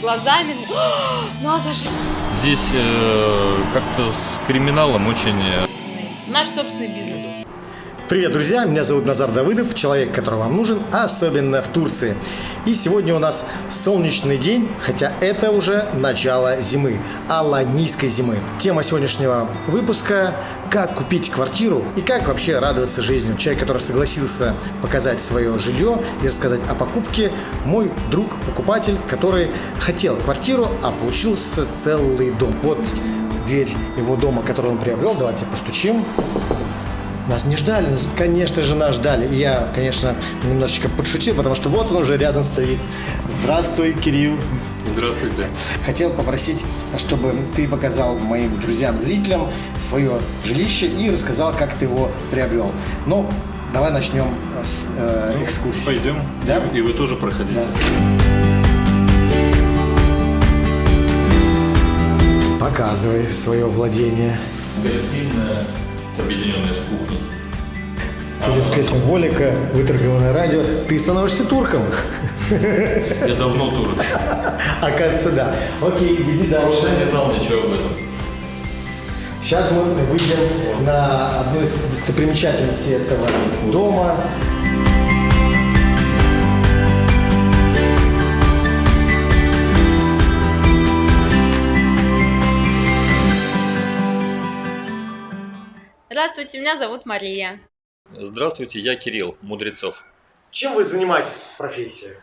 глазами. Надо же. Здесь э, как-то с криминалом очень... э, Наш собственный бизнес. Привет, друзья! Меня зовут Назар Давыдов, человек, который вам нужен, особенно в Турции. И сегодня у нас солнечный день, хотя это уже начало зимы, аланийской зимы. Тема сегодняшнего выпуска – как купить квартиру и как вообще радоваться жизнью. Человек, который согласился показать свое жилье и рассказать о покупке, мой друг, покупатель, который хотел квартиру, а получился целый дом. Вот дверь его дома, который он приобрел. Давайте постучим. Нас не ждали, нас, конечно же, нас ждали. И я, конечно, немножечко подшутил, потому что вот он уже рядом стоит. Здравствуй, Кирилл. Здравствуйте. Хотел попросить, чтобы ты показал моим друзьям, зрителям свое жилище и рассказал, как ты его приобрел. Но давай начнем с э, экскурсии. Пойдем. Да? И вы тоже проходите. Показывай свое владение. Гостиная, объединенная с кухней. Турецкая символика, выторгованное радио. Ты становишься турком. Я давно турок. Оказывается, да. Окей, иди дальше. Я не знал ничего об этом. Сейчас мы выйдем на одну из достопримечательностей этого дома. Здравствуйте, меня зовут Мария. Здравствуйте, я Кирилл Мудрецов. Чем вы занимаетесь профессией?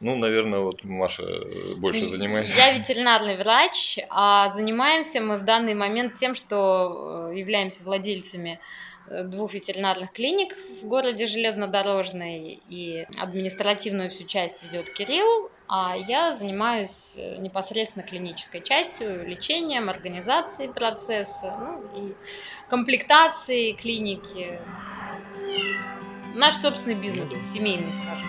Ну, наверное, вот Маша э, больше занимается. Я ветеринарный врач, а занимаемся мы в данный момент тем, что э, являемся владельцами э, двух ветеринарных клиник в городе Железнодорожный, и административную всю часть ведет Кирилл, а я занимаюсь э, непосредственно клинической частью, лечением, организацией процесса, ну и комплектацией клиники. Наш собственный бизнес, семейный, скажем.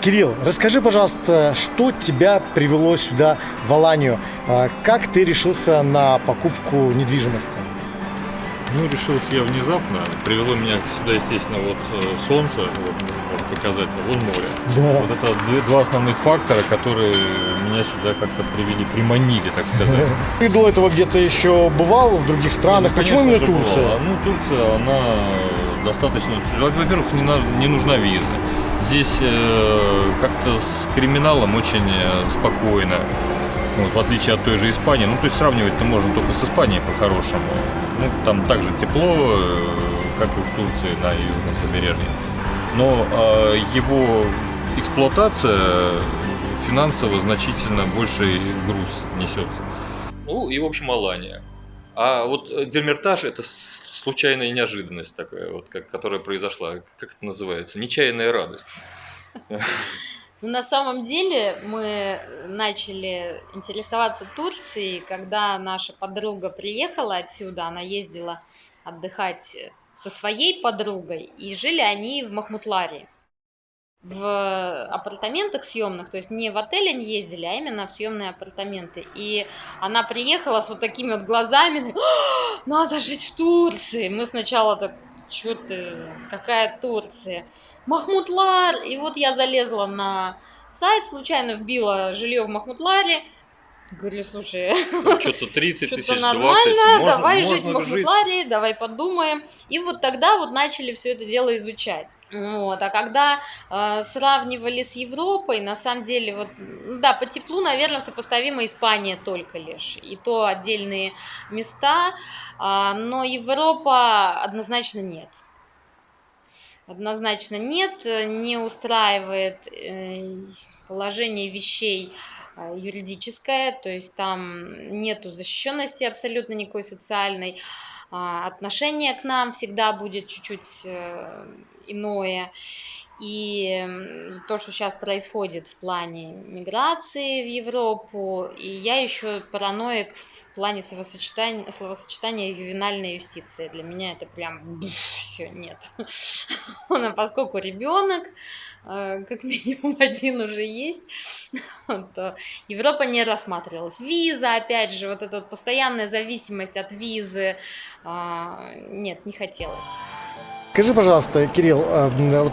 Кирилл, расскажи, пожалуйста, что тебя привело сюда, в Аланию? А, Как ты решился на покупку недвижимости? Ну, решился я внезапно. Привело меня сюда, естественно, вот э, солнце, вот, может показать, а вон море. Да. Вот это два основных фактора, которые меня сюда как-то привели, приманили, так сказать. Ты до этого где-то еще бывал в других странах. Ну, Почему именно Турция? бывало. Ну, Турция, она достаточно... Во-первых, не, на- не нужна виза. Здесь э, как-то с криминалом очень э, спокойно. Вот, в отличие от той же Испании. Ну, то есть сравнивать-то можно только с Испанией по-хорошему. Ну, там также тепло, э, как и в Турции на южном побережье. Но э, его эксплуатация финансово значительно больший груз несет. Ну и, в общем, Алания. А вот э, Дермертаж – это случайная неожиданность такая, вот, как, которая произошла. Как это называется? Нечаянная радость. Ну, на самом деле мы начали интересоваться Турцией, когда наша подруга приехала отсюда, она ездила отдыхать со своей подругой, и жили они в Махмутларе. В апартаментах съемных, то есть не в отеле не ездили, а именно в съемные апартаменты. И она приехала с вот такими вот глазами, «А, надо жить в Турции. Мы сначала так, что ты, какая Турция? Махмутлар. И вот я залезла на сайт, случайно вбила жилье в Махмутларе. Говорю, слушай, Что-то 30 что-то тысяч, 20. нормально, можно- давай можно жить в Махмутларе, давай подумаем. И вот тогда вот начали все это дело изучать. Вот. А когда э, сравнивали с Европой, на самом деле, вот, да, по теплу, наверное, сопоставима Испания только лишь. И то отдельные места, а, но Европа однозначно нет. Однозначно нет, э, не устраивает э, положение вещей э, юридическое, то есть там нету защищенности абсолютно никакой социальной, а, отношение к нам всегда будет чуть-чуть э, иное. И то, что сейчас происходит в плане миграции в Европу, и я еще параноик в плане словосочетания, словосочетания ювенальная юстиция. Для меня это прям все нет. А Поскольку ребенок, э, как минимум один уже есть, то Европа не рассматривалась. Виза, опять же, вот эта постоянная зависимость от визы, а, нет, не хотелось. Скажи, пожалуйста, Кирилл, а, вот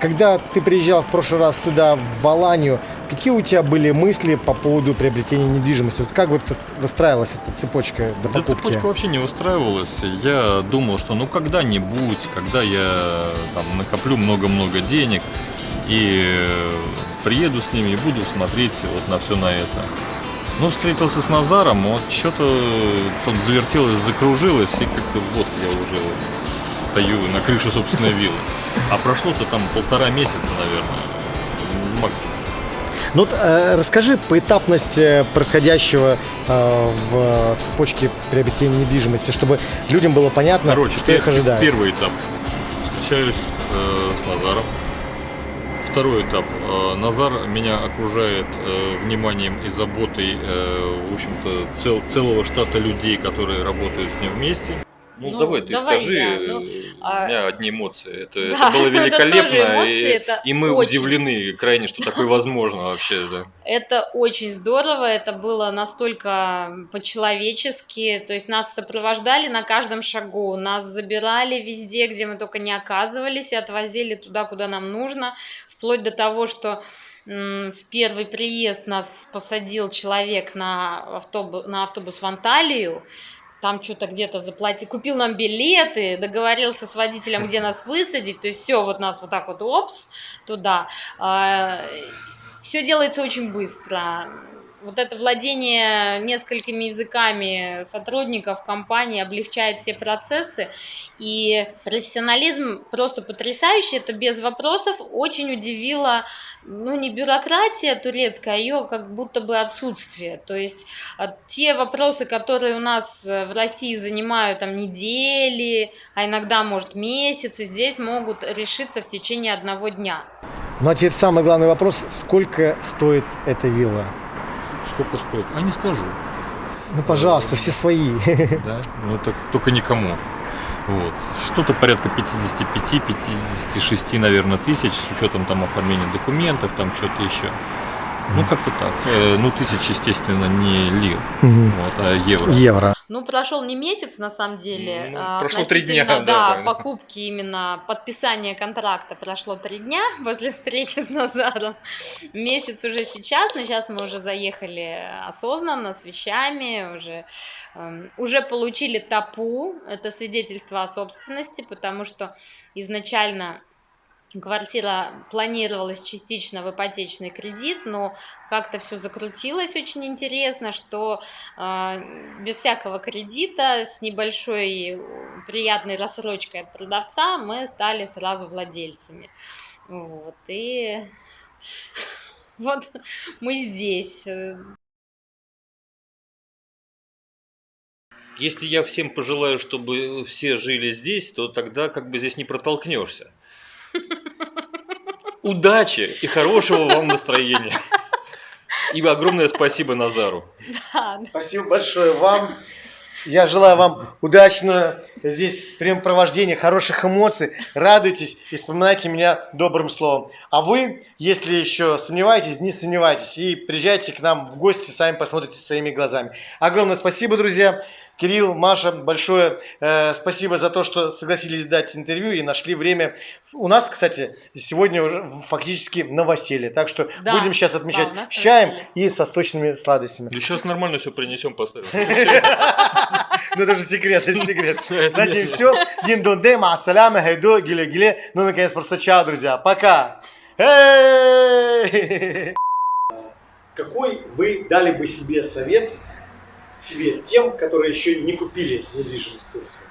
когда ты приезжал в прошлый раз сюда, в Аланию, какие у тебя были мысли по поводу приобретения недвижимости? Вот как вот выстраивалась эта цепочка до Да покупки? цепочка вообще не устраивалась. Я думал, что ну когда-нибудь, когда я там накоплю много-много денег и э, приеду с ними и буду смотреть вот на все на это. Ну, встретился с Назаром, вот что-то тут завертелось, закружилось, и как-то вот я уже стою на крыше собственной виллы. А прошло-то там полтора месяца, наверное, максимум. Ну вот, э, расскажи поэтапность э, происходящего э, в цепочке приобретения недвижимости, чтобы людям было понятно, Короче, что их пер- ожидает. Первый этап. Встречаюсь э, с Назаром. Второй этап. Э, Назар меня окружает э, вниманием и заботой, в общем-то, цел- целого штата людей, которые работают с ним вместе. Ну, Ну, давай ты давай скажи, я. Ну, э, а- у меня одни эмоции. Это, Да, это было это великолепно, тоже эмоции, и, это и мы очень. удивлены крайне, что такое возможно вообще. Да. Это очень здорово, это было настолько по-человечески, то есть нас сопровождали на каждом шагу, нас забирали везде, где мы только не оказывались, и отвозили туда, куда нам нужно, вплоть до того, что в первый приезд нас посадил человек на, автобус, на автобус в Анталию, там что-то где-то заплатил, купил нам билеты, договорился с водителем, где нас высадить, то есть все, вот нас вот так вот, опс, туда. Все делается очень быстро. Вот это владение несколькими языками сотрудников компании облегчает все процессы. И профессионализм просто потрясающий, это без вопросов. Очень удивило, ну не бюрократия турецкая, а ее как будто бы отсутствие. То есть а, те вопросы, которые у нас э, в России занимают там недели, а иногда, может, месяцы, здесь могут решиться в течение одного дня. Ну а теперь самый главный вопрос, сколько стоит эта вилла? Сколько стоит? А не скажу. Ну, пожалуйста, все свои. Да? Ну так только никому. Вот. Что-то порядка 55-56, наверное, тысяч, с учетом там оформления документов, там что-то еще. Ну, как-то так. Э, ну, тысяч, естественно, не лир, Мгм. вот, а евро. Евро. Ну, прошел не месяц, на самом деле. Ну, а, прошло три дня, да, Да, покупки именно, подписание контракта прошло три дня после встречи с Назаром. Месяц уже сейчас, но сейчас мы уже заехали осознанно, с вещами, уже, эм, уже получили ТАПУ, это свидетельство о собственности, потому что изначально Квартира планировалась частично в ипотечный кредит, но как-то все закрутилось очень интересно, что э, без всякого кредита, с небольшой приятной рассрочкой от продавца мы стали сразу владельцами. Вот, и вот мы здесь. Если я всем пожелаю, чтобы все жили здесь, то тогда как бы здесь не протолкнешься. Удачи и хорошего вам настроения. И огромное спасибо Назару. Да, Спасибо большое вам. Я желаю вам удачного здесь времяпровождения, хороших эмоций. Радуйтесь и вспоминайте меня добрым словом. А вы, если еще сомневаетесь, не сомневайтесь и приезжайте к нам в гости, сами посмотрите своими глазами. Огромное спасибо, друзья. Кирилл, Маша, большое э, спасибо за то, что согласились дать интервью и нашли время. У нас, кстати, сегодня уже фактически новоселье, так что Да. будем сейчас отмечать Да, с чаем и с восточными сладостями. Да сейчас нормально все принесем, поставим. Ну это же секрет, это секрет. Это Значит, все. Диндонде, маасаляма, хайдо, гиле-гиле. Ну, наконец, просто чао, друзья. Пока. Эй! Какой вы дали бы себе совет себе тем, которые еще не купили недвижимость в Турции?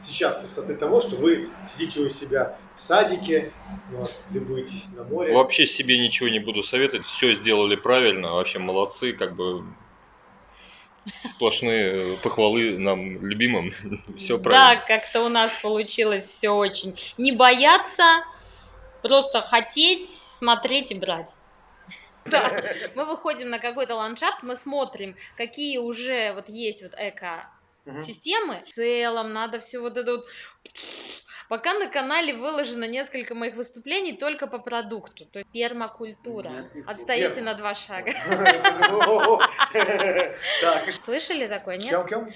Сейчас, с высоты того, что вы сидите у себя в садике, вот, любуетесь на море. Вообще себе ничего не буду советовать. Все сделали правильно. Вообще молодцы. Как бы сплошные похвалы нам любимым. Все Да, правильно. как-то у нас получилось все очень. Не бояться, просто хотеть, смотреть и брать. Да, мы выходим на какой-то ландшафт, мы смотрим, какие уже вот есть вот эко Мгм. системы. В целом надо все вот это вот... Пока на канале выложено несколько моих выступлений только по продукту. То есть пермакультура. Отстаете на два шага. Слышали такое, нет? кем, кем?